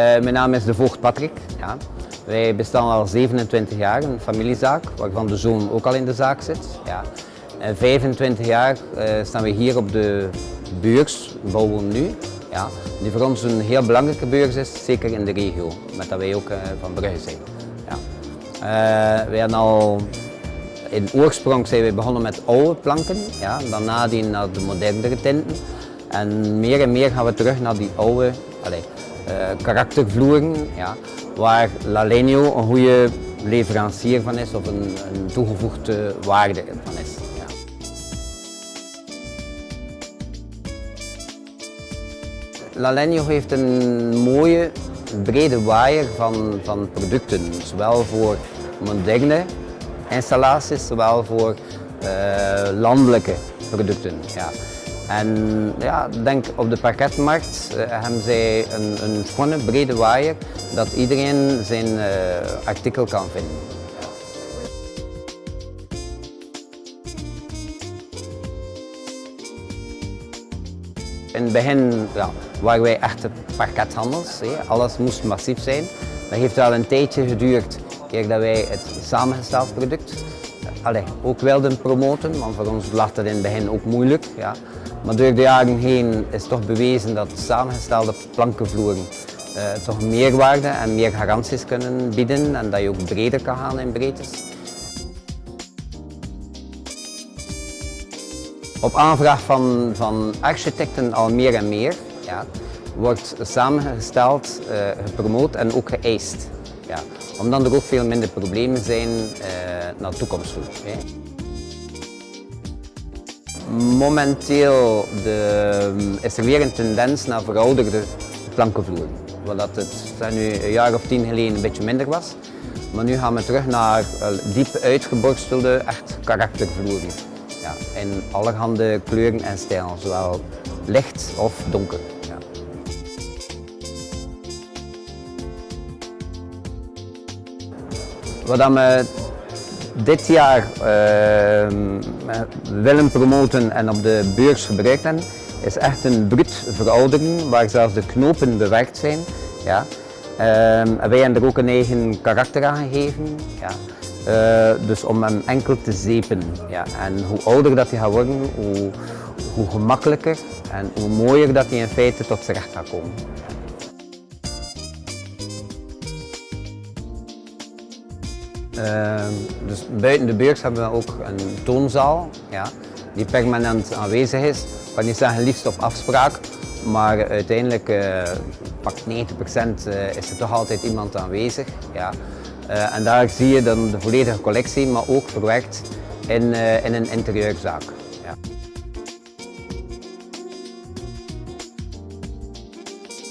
Uh, mijn naam is De Voogd Patrick. Ja. Wij bestaan al 27 jaar, een familiezaak, waarvan de zoon ook al in de zaak zit. Ja. En 25 jaar uh, staan we hier op de beurs, bouwen nu. Ja, die voor ons een heel belangrijke beurs is, zeker in de regio, met dat wij ook uh, van Brugge zijn. Ja. wij hebben al, in oorsprong zijn we begonnen met oude planken, ja, daarna naar de modernere tinten. En meer en meer gaan we terug naar die oude, allez, uh, karaktervloeren, ja, waar Lalenio een goede leverancier van is of een, toegevoegde waarde van is. Ja. Lalenio heeft een mooie brede waaier van, van producten, zowel voor moderne installaties, zowel voor uh, landelijke producten. Ja. En ja, denk op de parketmarkt uh, hebben zij een, een schone, brede waaier dat iedereen zijn uh, artikel kan vinden. In het begin ja, waren wij echte parkethandels. Alles moest massief zijn. Dat heeft wel een tijdje geduurd eer dat wij het samengesteld product ook wilden promoten, want voor ons lag dat in het begin ook moeilijk. Ja. Maar door de jaren heen is toch bewezen dat samengestelde plankenvloeren uh, toch meerwaarde en meer garanties kunnen bieden en dat je ook breder kan gaan in breedtes. Op aanvraag van, van architecten al meer en meer ja, wordt samengesteld, uh, gepromoot en ook geëist. Ja, omdat er ook veel minder problemen zijn uh, naar de toekomst toe. Hè. Momenteel de, is er weer een tendens naar verouderde plankenvloeren. Wat het nu een jaar of tien geleden een beetje minder was. Maar nu gaan we terug naar diep uitgeborstelde, echt karaktervloeren. Ja, in allerhande kleuren en stijlen, zowel licht of donker. Wat we dit jaar uh, willen promoten en op de beurs gebruikt hebben, is echt een bruut veroudering waar zelfs de knopen bewerkt zijn. Ja. Uh, wij hebben er ook een eigen karakter aan gegeven. Ja. Uh, dus om hem enkel te zepen. Ja. En hoe ouder dat hij gaat worden, hoe, hoe gemakkelijker en hoe mooier dat hij in feite tot zijn recht gaat komen. Dus buiten de beurs hebben we ook een toonzaal ja, die permanent aanwezig is. Ik kan niet zeggen liefst op afspraak, maar uiteindelijk uh, pak 90% uh, is er toch altijd iemand aanwezig. Ja. Uh, en daar zie je dan de volledige collectie, maar ook verwerkt in, in een interieurzaak.